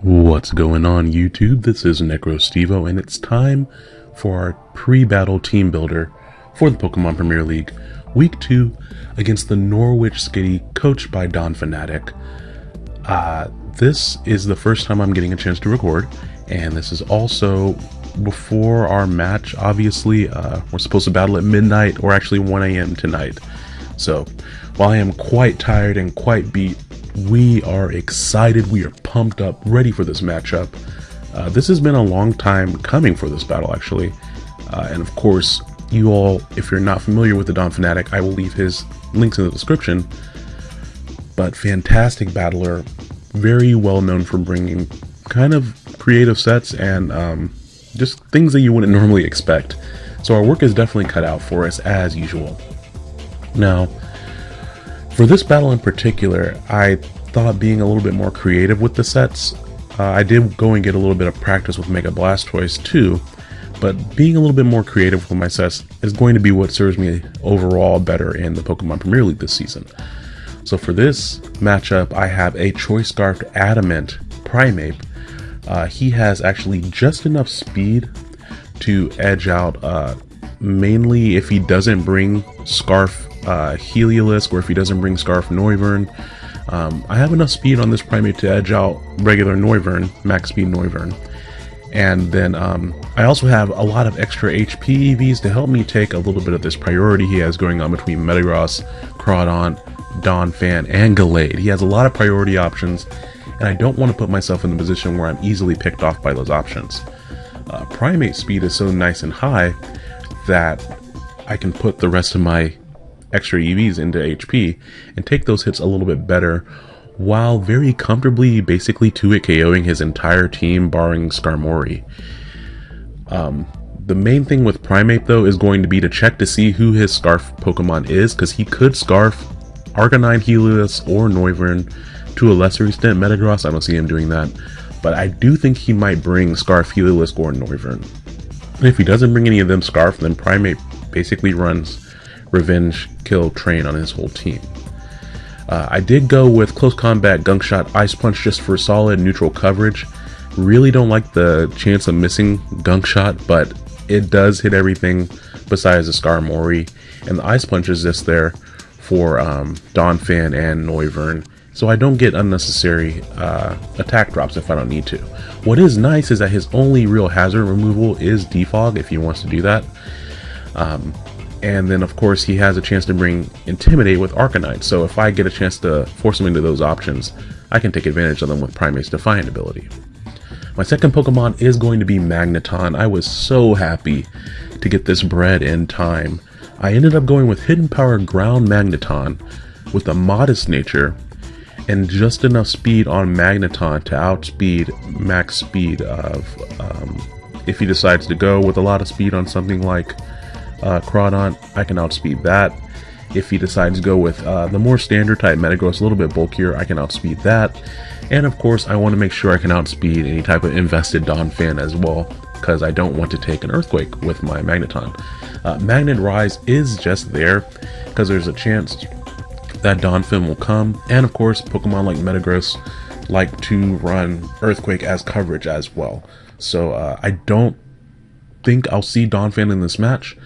What's going on YouTube? This is NecroStevo and it's time for our pre-battle team builder for the Pokemon Premier League Week 2 against the Norwich Skitty coached by Don Fanatic. Uh, this is the first time I'm getting a chance to record and this is also before our match. Obviously, uh, we're supposed to battle at midnight or actually 1 a.m. tonight. So while I am quite tired and quite beat, we are excited, we are pumped up, ready for this matchup. Uh, this has been a long time coming for this battle, actually. Uh, and of course, you all, if you're not familiar with the Don Fanatic, I will leave his links in the description. But fantastic battler, very well known for bringing kind of creative sets and um, just things that you wouldn't normally expect. So our work is definitely cut out for us as usual. Now, for this battle in particular, I thought being a little bit more creative with the sets. Uh, I did go and get a little bit of practice with Mega Blastoise too, but being a little bit more creative with my sets is going to be what serves me overall better in the Pokemon Premier League this season. So for this matchup, I have a Choice Scarf Adamant Primeape. Uh, he has actually just enough speed to edge out uh, mainly if he doesn't bring Scarf uh, Heliolisk or if he doesn't bring Scarf Noivern. Um, I have enough speed on this Primeape to edge out regular Noivern, max speed Noivern. And then um, I also have a lot of extra HP EVs to help me take a little bit of this priority he has going on between Metagross, Crawdaunt, Donphan, and Gallade. He has a lot of priority options, and I don't want to put myself in the position where I'm easily picked off by those options. Uh, Primeape speed is so nice and high that I can put the rest of my extra EVs into HP and take those hits a little bit better while very comfortably basically 2-hit KOing his entire team barring Skarmory. Um, the main thing with Primeape though is going to be to check to see who his Scarf Pokemon is because he could Scarf Arcanine Helios or Noivern to a lesser extent Metagross, I don't see him doing that, but I do think he might bring Scarf Helios or Noivern. And if he doesn't bring any of them Scarf, then Primeape basically runs Revenge Kill Train on his whole team. Uh, I did go with Close Combat Gunk Shot Ice Punch just for solid neutral coverage. Really don't like the chance of missing Gunk Shot, but it does hit everything besides the Skarmory, and the Ice Punch is just there for um, Donphan and Noivern, so I don't get unnecessary uh, attack drops if I don't need to. What is nice is that his only real hazard removal is Defog if he wants to do that. Um, and then of course he has a chance to bring Intimidate with Arcanine, so if I get a chance to force him into those options, I can take advantage of them with Primeape's Defiant ability. My second Pokemon is going to be Magneton. I was so happy to get this bred in time. I ended up going with Hidden Power Ground Magneton with a modest nature and just enough speed on Magneton to outspeed max speed of um, if he decides to go with a lot of speed on something like uh, I can outspeed that. If he decides to go with uh, the more standard type Metagross, a little bit bulkier, I can outspeed that. And of course, I want to make sure I can outspeed any type of invested Donphan as well, because I don't want to take an Earthquake with my Magneton. Uh, Magnet Rise is just there, because there's a chance that Donphan will come, and of course, Pokemon like Metagross like to run Earthquake as coverage as well. So uh, I don't think I'll see Donphan in this match.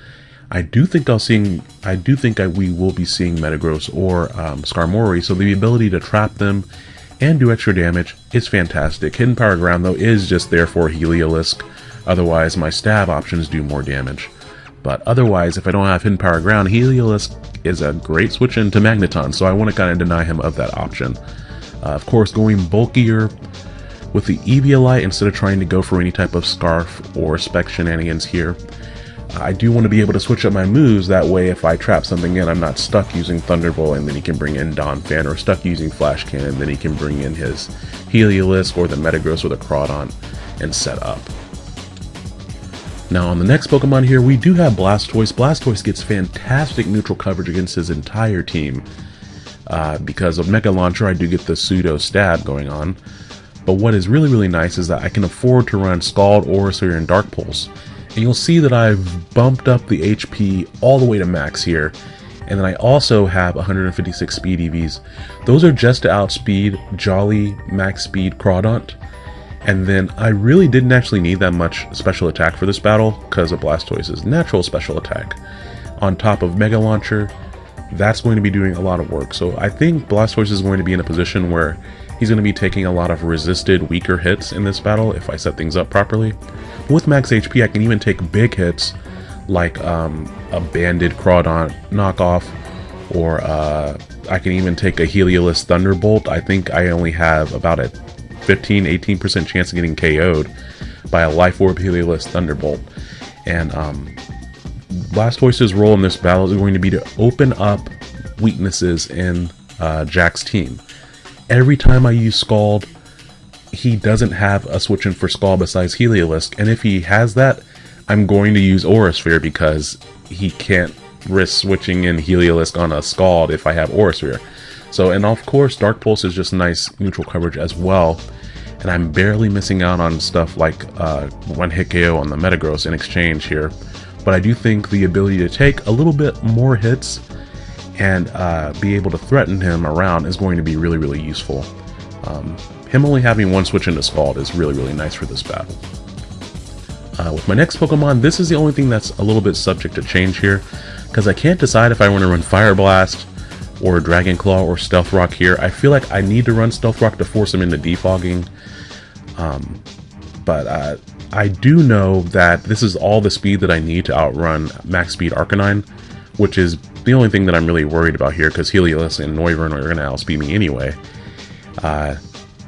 I do think I'll seeing I do think I, we will be seeing Metagross or um, Skarmory, so the ability to trap them and do extra damage is fantastic. Hidden Power Ground though is just there for Heliolisk, otherwise my stab options do more damage. But otherwise, if I don't have Hidden Power Ground, Heliolisk is a great switch into Magneton, so I want to kind of deny him of that option. Uh, of course, going bulkier with the Eviolite instead of trying to go for any type of Scarf or Spec shenanigans here, I do want to be able to switch up my moves, that way if I trap something in, I'm not stuck using Thunderbolt and then he can bring in Donphan, or stuck using Flash Cannon, and then he can bring in his Heliolisk or the Metagross or the Crawdaunt and set up. Now on the next Pokemon here, we do have Blastoise. Blastoise gets fantastic neutral coverage against his entire team. Uh, because of Mega Launcher, I do get the pseudo stab going on. But what is really, really nice is that I can afford to run Scald, Aura Sphere, and Dark Pulse and you'll see that I've bumped up the HP all the way to max here. And then I also have 156 speed EVs. Those are just to outspeed Jolly Max Speed Crawdaunt. And then I really didn't actually need that much special attack for this battle because of Blastoise's natural special attack. On top of Mega Launcher, that's going to be doing a lot of work. So I think Blastoise is going to be in a position where he's going to be taking a lot of resisted weaker hits in this battle if I set things up properly. With max HP, I can even take big hits like um, a banded Crawdaunt knockoff or uh, I can even take a Heliolisk Thunderbolt. I think I only have about a 15-18% chance of getting KO'd by a Life Orb Heliolisk Thunderbolt. And um, Blastoise's role in this battle is going to be to open up weaknesses in uh, Jack's team. Every time I use Scald, he doesn't have a switch in for Scald besides Heliolisk, and if he has that, I'm going to use Aura Sphere because he can't risk switching in Heliolisk on a Scald if I have Aura Sphere. So, and of course, Dark Pulse is just nice neutral coverage as well. And I'm barely missing out on stuff like uh, one hit KO on the Metagross in exchange here. But I do think the ability to take a little bit more hits and uh, be able to threaten him around is going to be really, really useful. Um, him only having one switch into Scald is really, really nice for this battle. Uh, with my next Pokemon, this is the only thing that's a little bit subject to change here, because I can't decide if I want to run Fire Blast or Dragon Claw or Stealth Rock here. I feel like I need to run Stealth Rock to force him into defogging. Um, but uh, I do know that this is all the speed that I need to outrun Max Speed Arcanine, which is the only thing that I'm really worried about here, because Helios and Noivern are going to outspeed me anyway. Uh,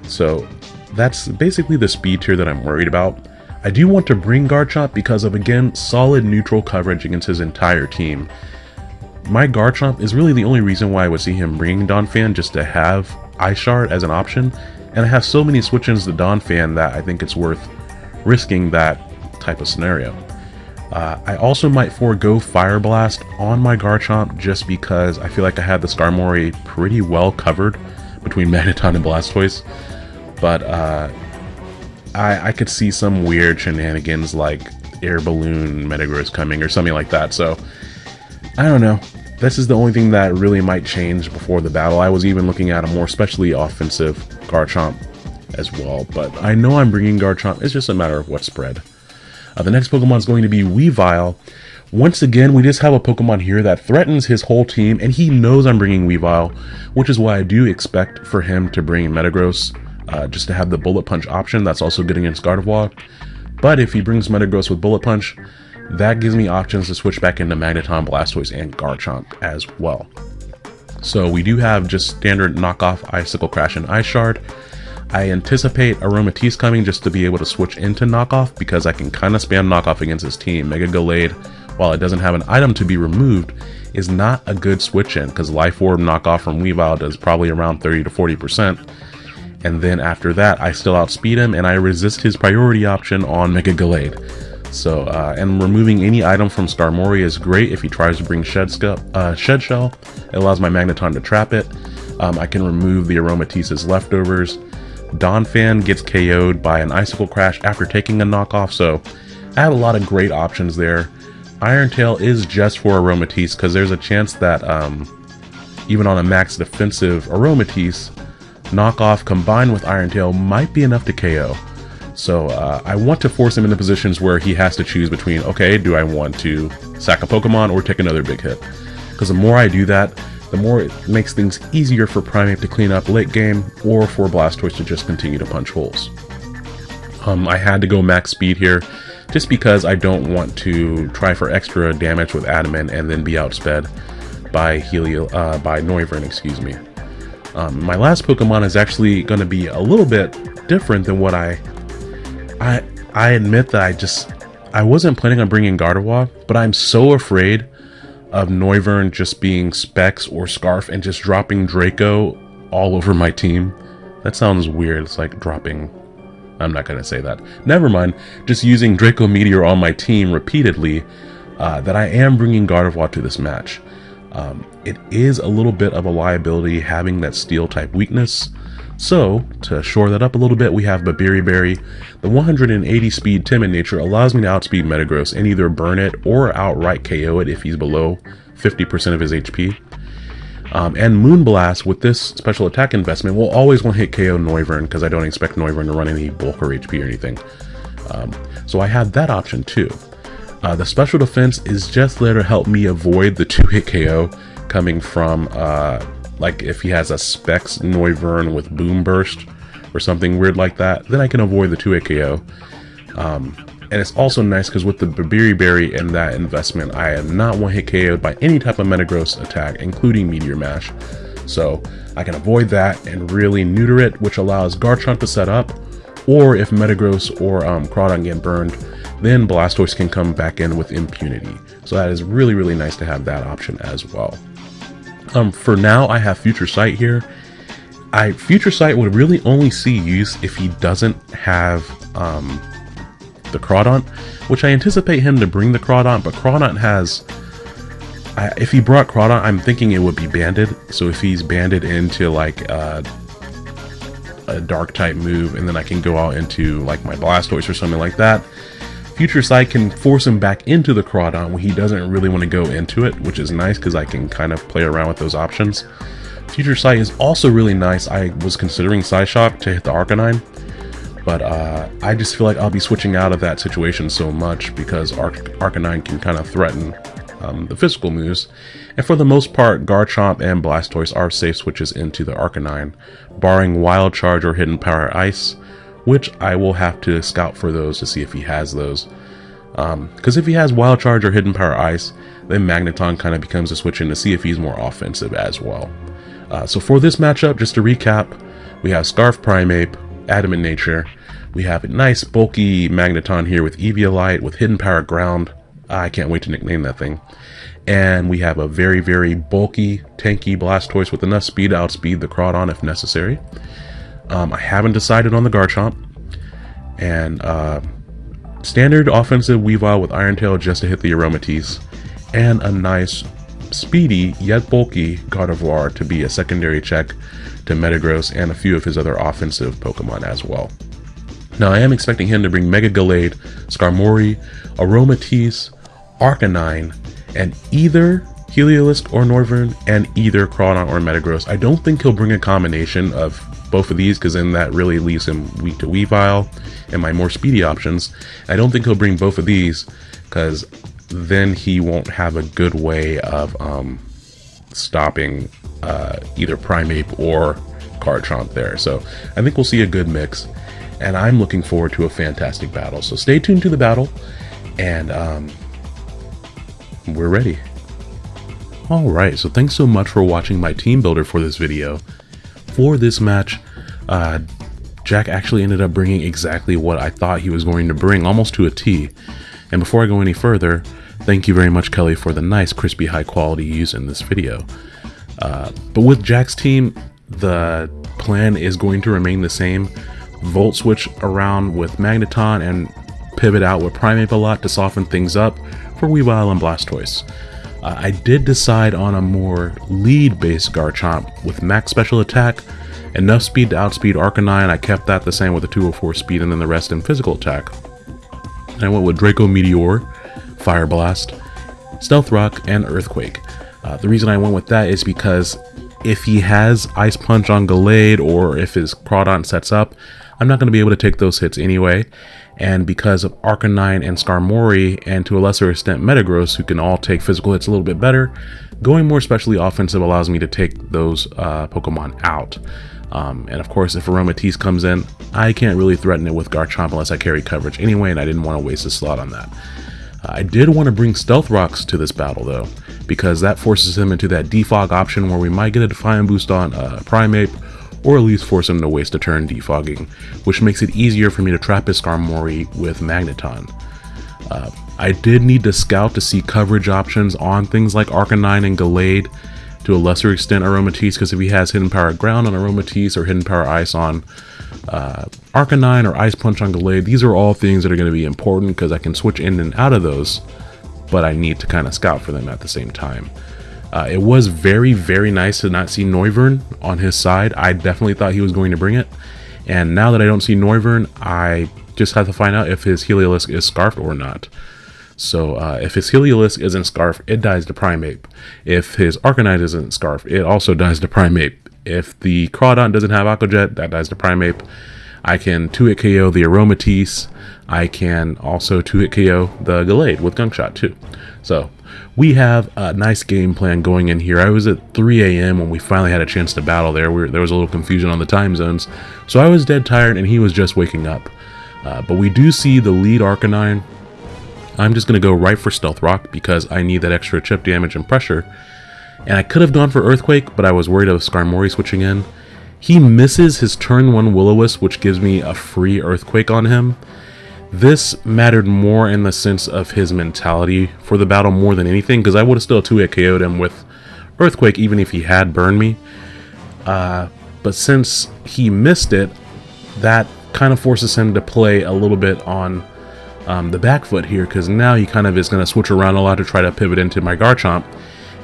so that's basically the speed tier that I'm worried about. I do want to bring Garchomp because of, again, solid neutral coverage against his entire team. My Garchomp is really the only reason why I would see him bringing Donphan just to have Ice Shard as an option, and I have so many switch-ins to Donphan that I think it's worth risking that type of scenario. Uh, I also might forego Fire Blast on my Garchomp just because I feel like I have the Skarmory pretty well covered between Magneton and Blastoise, but uh, I, I could see some weird shenanigans like air balloon Metagross coming or something like that. So I don't know. This is the only thing that really might change before the battle. I was even looking at a more specially offensive Garchomp as well, but I know I'm bringing Garchomp. It's just a matter of what spread. Uh, the next Pokemon is going to be Weavile. Once again, we just have a Pokemon here that threatens his whole team, and he knows I'm bringing Weavile, which is why I do expect for him to bring Metagross uh, just to have the Bullet Punch option. That's also good against Gardevoir. But if he brings Metagross with Bullet Punch, that gives me options to switch back into Magneton, Blastoise, and Garchomp as well. So we do have just standard knockoff Icicle Crash and Ice Shard. I anticipate Aromatisse coming just to be able to switch into knockoff because I can kind of spam knockoff against his team. Mega Gallade, while it doesn't have an item to be removed, is not a good switch in because Life Orb knockoff from Weavile does probably around 30 to 40% and then after that I still outspeed him and I resist his priority option on Mega Gallade. So, uh, and removing any item from Skarmory is great if he tries to bring Shed, uh, Shed Shell. It allows my Magneton to trap it. Um, I can remove the Aromatisse's leftovers. Donphan gets KO'd by an Icicle Crash after taking a knockoff, so I have a lot of great options there. Iron Tail is just for Aromatisse because there's a chance that um, even on a max defensive Aromatisse, knockoff combined with Iron Tail might be enough to KO. So uh, I want to force him into positions where he has to choose between, okay, do I want to sack a Pokemon or take another big hit? Because the more I do that, the more it makes things easier for Primeape to clean up late game or for Blastoise to just continue to punch holes. Um, I had to go max speed here just because I don't want to try for extra damage with Adamant and then be outsped by Helio, uh, by Noivern, excuse me. Um, my last Pokemon is actually going to be a little bit different than what I, I, I admit that I just, I wasn't planning on bringing Gardevoir, but I'm so afraid of Noivern just being Specs or Scarf and just dropping Draco all over my team. That sounds weird. It's like dropping. I'm not going to say that. Never mind. Just using Draco Meteor on my team repeatedly uh, that I am bringing Gardevoir to this match. Um, it is a little bit of a liability having that steel type weakness. So, to shore that up a little bit, we have Babiri Berry. The 180 speed Timid nature allows me to outspeed Metagross and either burn it or outright KO it if he's below 50% of his HP. Um, and Moonblast with this special attack investment will always want to hit KO Noivern because I don't expect Noivern to run any bulk or HP or anything. Um, so I have that option too. Uh, the special defense is just there to help me avoid the two hit KO coming from uh, like if he has a Specs Noivern with Boomburst or something weird like that, then I can avoid the 2 hit KO. Um, and it's also nice because with the Babiri Berry and that investment, I am not one hit KO'd by any type of Metagross attack, including Meteor Mash. So I can avoid that and really neuter it, which allows Garchomp to set up, or if Metagross or um, Crawdaunt get burned, then Blastoise can come back in with impunity. So that is really, really nice to have that option as well. Um, for now, I have Future Sight here. I Future Sight would really only see use if he doesn't have um, the Crawdaunt, which I anticipate him to bring the Crawdaunt, but Crawdaunt has... I, if he brought Crawdaunt, I'm thinking it would be banded. So if he's banded into like uh, a dark type move, and then I can go out into like my Blastoise or something like that, Future Sight can force him back into the Crawdaunt when he doesn't really want to go into it, which is nice because I can kind of play around with those options. Future Sight is also really nice. I was considering Psyshock to hit the Arcanine, but uh, I just feel like I'll be switching out of that situation so much because Ar Arcanine can kind of threaten um, the physical moves. And for the most part, Garchomp and Blastoise are safe switches into the Arcanine, barring Wild Charge or Hidden Power Ice, which I will have to scout for those to see if he has those. Because um, if he has Wild Charge or Hidden Power Ice, then Magneton kind of becomes a switch in to see if he's more offensive as well. Uh, so for this matchup, just to recap, we have Scarf Primeape, Adamant Nature. We have a nice bulky Magneton here with Eviolite, with Hidden Power Ground. I can't wait to nickname that thing. And we have a very, very bulky, tanky Blastoise with enough speed to outspeed the Crawdaunt if necessary. Um, I haven't decided on the Garchomp. And uh, standard offensive Weavile with Iron Tail just to hit the Aromatisse. And a nice, speedy, yet bulky Gardevoir to be a secondary check to Metagross and a few of his other offensive Pokemon as well. Now I am expecting him to bring Mega Gallade, Skarmory, Aromatisse, Arcanine, and either Heliolisk or Noivern, and either Crawdaunt or Metagross. I don't think he'll bring a combination of both of these because then that really leaves him weak to Weavile and my more speedy options. I don't think he'll bring both of these because then he won't have a good way of um, stopping uh, either Primeape or Garchomp there. So I think we'll see a good mix and I'm looking forward to a fantastic battle. So stay tuned to the battle and um, we're ready. Alright, so thanks so much for watching my team builder for this video for this match, uh, Jack actually ended up bringing exactly what I thought he was going to bring, almost to a T. And before I go any further, thank you very much, Kelly, for the nice, crispy, high quality use in this video. Uh, but with Jack's team, the plan is going to remain the same. Volt switch around with Magneton and pivot out with Primeape a lot to soften things up for Weavile and Blastoise. Uh, I did decide on a more lead-based Garchomp with max special attack, enough speed to outspeed Arcanine, I kept that the same with a 204 speed and then the rest in physical attack. And I went with Draco Meteor, Fire Blast, Stealth Rock, and Earthquake. Uh, the reason I went with that is because if he has Ice Punch on Gallade or if his Crawdaunt sets up, I'm not going to be able to take those hits anyway, and because of Arcanine and Skarmory, and to a lesser extent Metagross, who can all take physical hits a little bit better, going more specially offensive allows me to take those uh, Pokemon out. Um, and of course, if Aromatisse comes in, I can't really threaten it with Garchomp unless I carry coverage anyway, and I didn't want to waste a slot on that. Uh, I did want to bring Stealth Rocks to this battle though, because that forces him into that defog option where we might get a Defiant boost on uh, Primeape, or at least force him to waste a turn defogging, which makes it easier for me to trap his Skarmory with Magneton. Uh, I did need to scout to see coverage options on things like Arcanine and Gallade, to a lesser extent Aromatisse, because if he has Hidden Power Ground on Aromatisse or Hidden Power Ice on uh, Arcanine or Ice Punch on Gallade, these are all things that are going to be important because I can switch in and out of those, but I need to kind of scout for them at the same time. Uh, it was very, very nice to not see Noivern on his side. I definitely thought he was going to bring it. And now that I don't see Noivern, I just have to find out if his Heliolisk is scarfed or not. So uh, if his Heliolisk isn't Scarf, it dies to Primeape. If his Arcanine isn't Scarf, it also dies to Primeape. If the Crawdaunt doesn't have Aqua Jet, that dies to Primeape. I can 2-hit KO the Aromatisse. I can also 2-hit KO the Gallade with Gunk Shot too. So we have a nice game plan going in here. I was at 3 a.m. when we finally had a chance to battle there. We were, there was a little confusion on the time zones. So I was dead tired and he was just waking up. Uh, but we do see the lead Arcanine. I'm just going to go right for Stealth Rock because I need that extra chip damage and pressure. And I could have gone for Earthquake, but I was worried of Skarmory switching in. He misses his turn 1 Will-O-Wisp, which gives me a free Earthquake on him. This mattered more in the sense of his mentality for the battle more than anything, because I would have still 2-hit KO'd him with Earthquake even if he had burned me. Uh, but since he missed it, that kind of forces him to play a little bit on um, the back foot here, because now he kind of is going to switch around a lot to try to pivot into my Garchomp.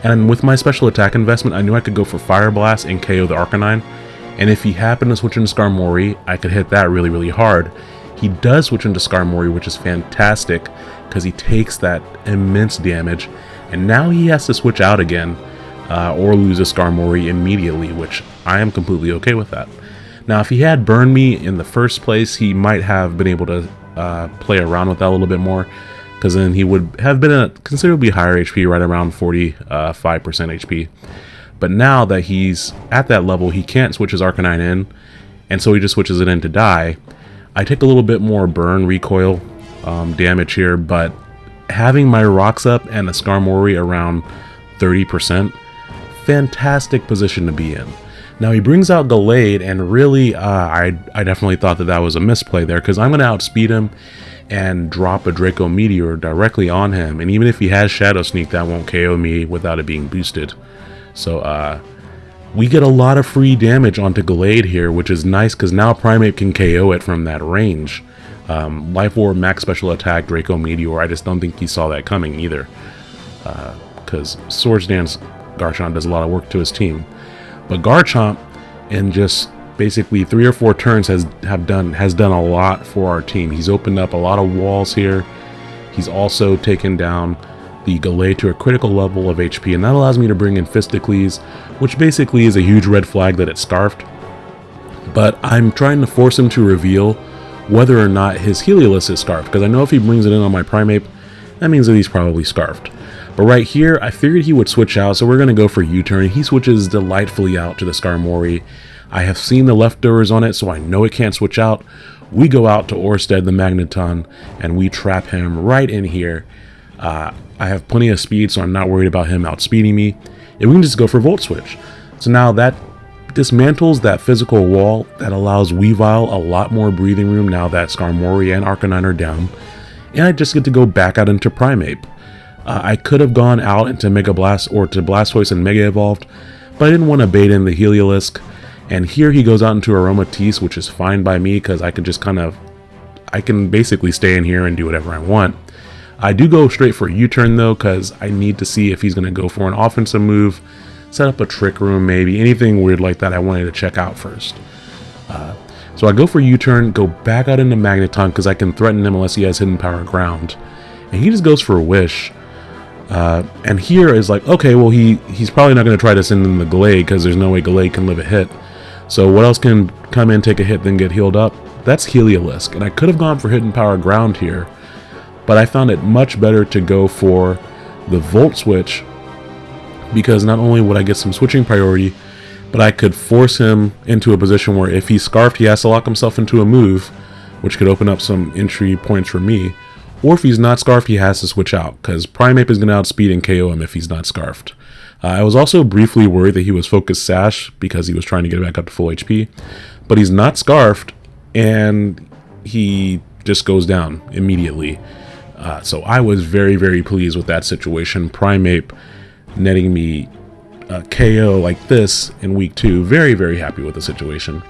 And with my special attack investment, I knew I could go for Fire Blast and KO the Arcanine. And if he happened to switch into Skarmory, I could hit that really, really hard. He does switch into Skarmory, which is fantastic, because he takes that immense damage. And now he has to switch out again, uh, or lose a Skarmory immediately, which I am completely okay with that. Now, if he had burned me in the first place, he might have been able to uh, play around with that a little bit more, because then he would have been a considerably higher HP, right around 45% uh, HP. But now that he's at that level, he can't switch his Arcanine in, and so he just switches it in to die. I take a little bit more burn recoil um, damage here, but having my rocks up and a Skarmory around 30%, fantastic position to be in. Now he brings out Gallade, and really, uh, I, I definitely thought that that was a misplay there, because I'm going to outspeed him and drop a Draco Meteor directly on him, and even if he has Shadow Sneak, that won't KO me without it being boosted. So, uh, we get a lot of free damage onto Gallade here, which is nice because now Primeape can KO it from that range. Um, Life Orb, Max Special Attack, Draco Meteor, I just don't think he saw that coming either. Because uh, Swords Dance Garchomp does a lot of work to his team. But Garchomp, in just basically three or four turns, has have done has done a lot for our team. He's opened up a lot of walls here. He's also taken down the Gallade to a critical level of HP, and that allows me to bring in Fisticles, which basically is a huge red flag that it's scarfed. But I'm trying to force him to reveal whether or not his Heliolisk is scarfed, because I know if he brings it in on my Primeape, that means that he's probably scarfed. But right here, I figured he would switch out, so we're going to go for U-turn. He switches delightfully out to the Skarmory. I have seen the leftovers on it, so I know it can't switch out. We go out to Orsted the Magneton, and we trap him right in here. Uh, I have plenty of speed, so I'm not worried about him outspeeding me. And we can just go for Volt Switch. So now that dismantles that physical wall that allows Weavile a lot more breathing room now that Skarmory and Arcanine are down. And I just get to go back out into Primeape. Uh, I could have gone out into Mega Blast or to Blastoise and Mega Evolved, but I didn't want to bait in the Heliolisk. And here he goes out into Aromatisse, which is fine by me because I can just kind of, I can basically stay in here and do whatever I want. I do go straight for a U-turn though because I need to see if he's going to go for an offensive move, set up a trick room maybe, anything weird like that I wanted to check out first. Uh, so I go for U-turn, go back out into Magneton because I can threaten him unless he has Hidden Power Ground. And he just goes for a Wish. Uh, and here is like, okay, well he he's probably not going to try to send in the Gallade because there's no way Gallade can live a hit. So what else can come in, take a hit, then get healed up? That's Heliolisk. And I could have gone for Hidden Power Ground here, but I found it much better to go for the Volt Switch because not only would I get some switching priority, but I could force him into a position where if he's scarfed, he has to lock himself into a move, which could open up some entry points for me. Or if he's not scarfed, he has to switch out, because Primeape is going to outspeed and KO him if he's not scarfed. Uh, I was also briefly worried that he was focused Sash because he was trying to get back up to full HP, but he's not scarfed, and he just goes down immediately. Uh, so I was very, very pleased with that situation. Primeape netting me a KO like this in week two. Very, very happy with the situation.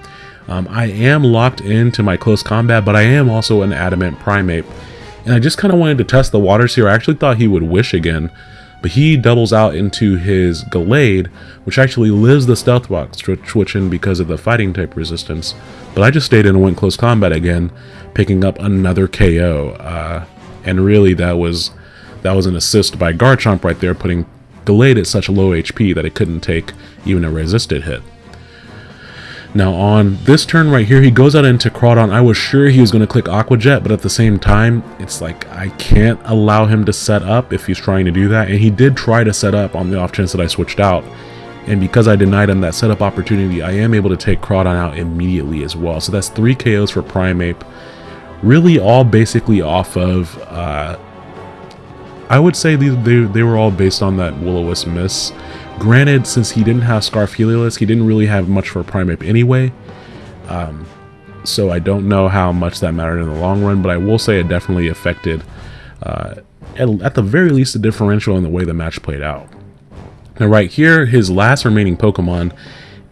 Um, I am locked into my close combat, but I am also an adamant Primeape. And I just kind of wanted to test the waters here. I actually thought he would wish again, but he doubles out into his Gallade, which actually lives the Stealth Rock switching because of the fighting type resistance. But I just stayed in and went close combat again, picking up another KO. Uh, and really that was that was an assist by Garchomp right there, putting Gallade at such low HP that it couldn't take even a resisted hit. Now on this turn right here, he goes out into Crawdaunt. I was sure he was going to click Aqua Jet, but at the same time, it's like I can't allow him to set up if he's trying to do that. And he did try to set up on the off chance that I switched out. And because I denied him that setup opportunity, I am able to take Crawdaunt out immediately as well. So that's three KOs for Primeape. Really all basically off of, uh, I would say they, they, they were all based on that Will-O-Wisp miss. Granted, since he didn't have Scarf Heliolisk, he didn't really have much for Primeape anyway. Um, so I don't know how much that mattered in the long run, but I will say it definitely affected, uh, at, at the very least, the differential in the way the match played out. Now right here, his last remaining Pokemon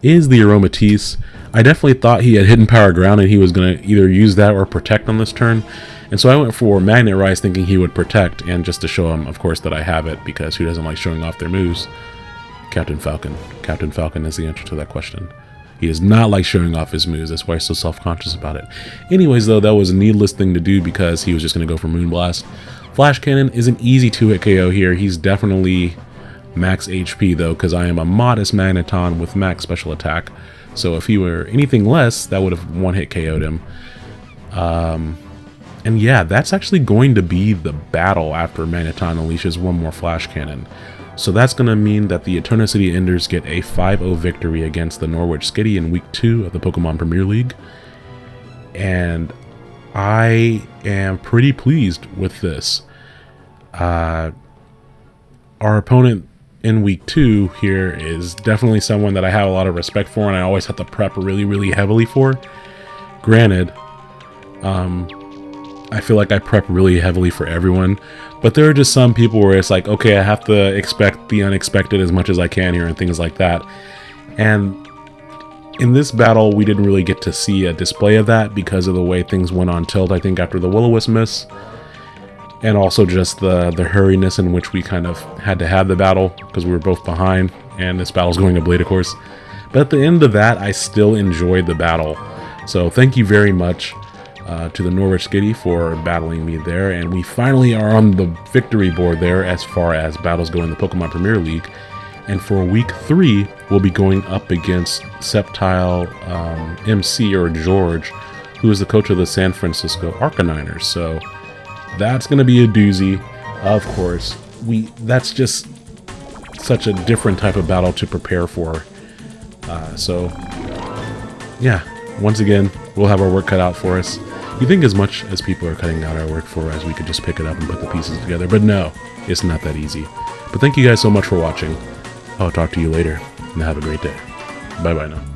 is the Aromatisse. I definitely thought he had Hidden Power Ground and he was going to either use that or Protect on this turn. And so I went for Magnet Rise thinking he would Protect, and just to show him, of course, that I have it, because who doesn't like showing off their moves? Captain Falcon. Captain Falcon is the answer to that question. He does not like showing off his moves, that's why he's so self-conscious about it. Anyways, though, that was a needless thing to do because he was just going to go for Moonblast. Flash Cannon is an easy 2-hit KO here. He's definitely max HP, though, because I am a modest Magneton with max special attack. So if he were anything less, that would have one-hit KO'd him. Um, and yeah, that's actually going to be the battle after Magneton unleashes one more Flash Cannon. So that's going to mean that the Eternal City Enders get a 5-0 victory against the Norwich Skitty in Week 2 of the Pokemon Premier League. And I am pretty pleased with this. Uh, our opponent in Week 2 here is definitely someone that I have a lot of respect for and I always have to prep really, really heavily for. Granted, um, I feel like I prep really heavily for everyone, but there are just some people where it's like, okay, I have to expect the unexpected as much as I can here and things like that. And in this battle, we didn't really get to see a display of that because of the way things went on tilt, I think, after the Will-O-Wisp miss. And also just the, the hurriness in which we kind of had to have the battle because we were both behind and this battle's going to Blade, of course. But at the end of that, I still enjoyed the battle. So thank you very much uh, to the Norwich Skitty for battling me there. And we finally are on the victory board there as far as battles go in the Pokemon Premier League. And for week three, we'll be going up against septile um, MC or George, who is the coach of the San Francisco Arcaniners. So that's going to be a doozy. Of course, we that's just such a different type of battle to prepare for. Uh, so, yeah, once again, we'll have our work cut out for us. You think as much as people are cutting out our work for us, we could just pick it up and put the pieces together, but no, it's not that easy. But thank you guys so much for watching. I'll talk to you later, and have a great day. Bye-bye now.